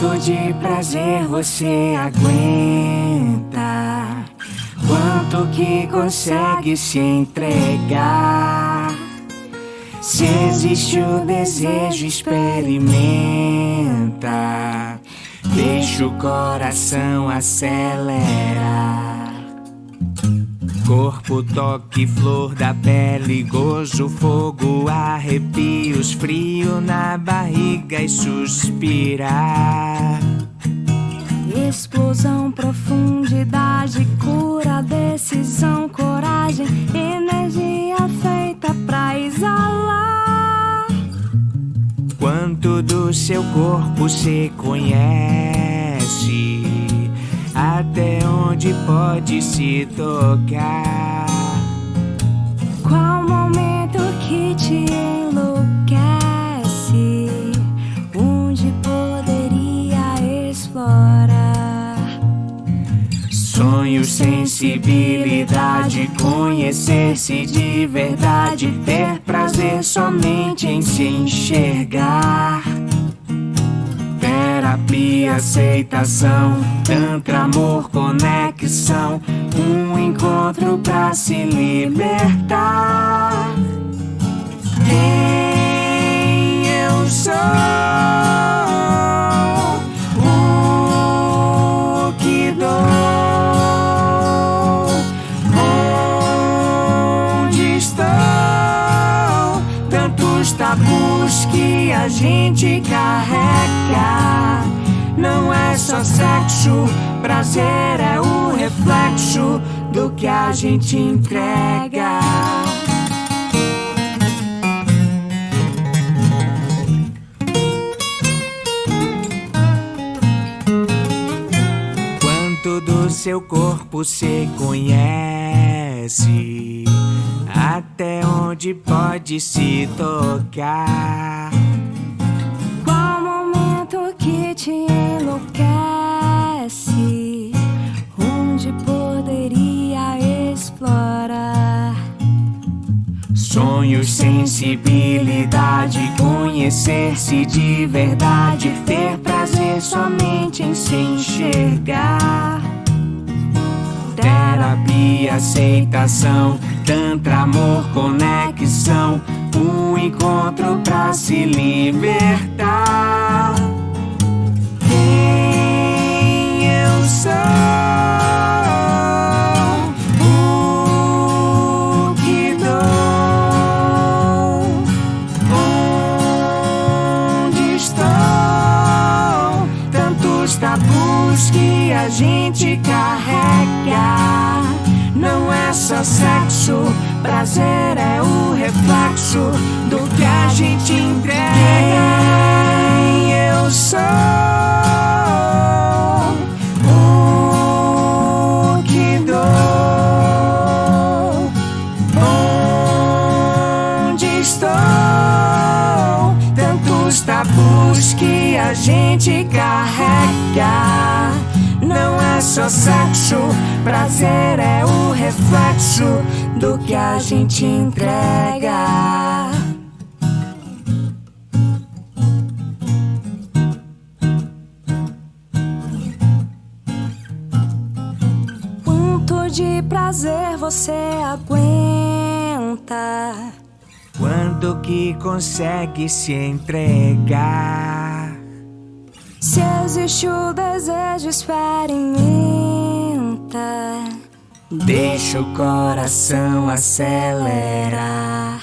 Quanto de prazer você aguenta? Quanto que consegue se entregar? Se existe o desejo, experimenta. Deixa o coração acelerar. Corpo, toque, flor da pele, gozo, fogo, arrepios, frio na barriga e suspirar. Explosão, profundidade, cura, decisão, coragem, energia feita pra exalar. Quanto do seu corpo se conhece? Onde pode se tocar? Qual momento que te enlouquece? Onde poderia explorar? Sonho, sensibilidade, conhecer-se de verdade, ter prazer somente em se enxergar. Terapia, aceitação, tantra, amor, conexão, um encontro pra se libertar. Quem eu sou? O que dou? Onde estão tantos tabus que a gente carrega? Não é só sexo, prazer é o reflexo do que a gente entrega. Quanto do seu corpo se conhece? Até onde pode se tocar? Qual momento que te Sonhos, sensibilidade, conhecer-se de verdade, ter prazer somente em se enxergar. Terapia, aceitação, tantra, amor, conexão, um encontro pra se libertar. Tantos tabus que a gente carrega? Não é só sexo, prazer é o a gente carrega. Não é só sexo, prazer é o reflexo do que a gente entrega. Quanto de prazer você aguenta? Quanto que consegue se entregar? Se existe o desejo, experimenta. Deixa o coração acelerar.